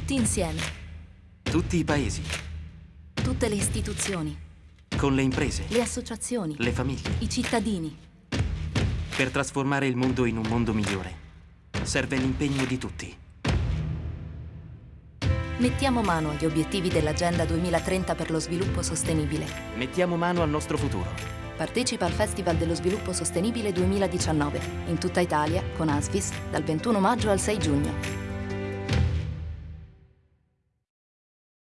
Tutti insieme, Tutti i paesi, tutte le istituzioni, con le imprese, le associazioni, le famiglie, i cittadini. per trasformare il mondo in un mondo migliore. Serve l'impegno di tutti. Mettiamo mano agli obiettivi dell'Agenda 2030 per lo sviluppo sostenibile. Mettiamo mano al nostro futuro. Partecipa al Festival dello Sviluppo Sostenibile 2019 in tutta Italia con ASFIS, dal 21 maggio al 6 giugno.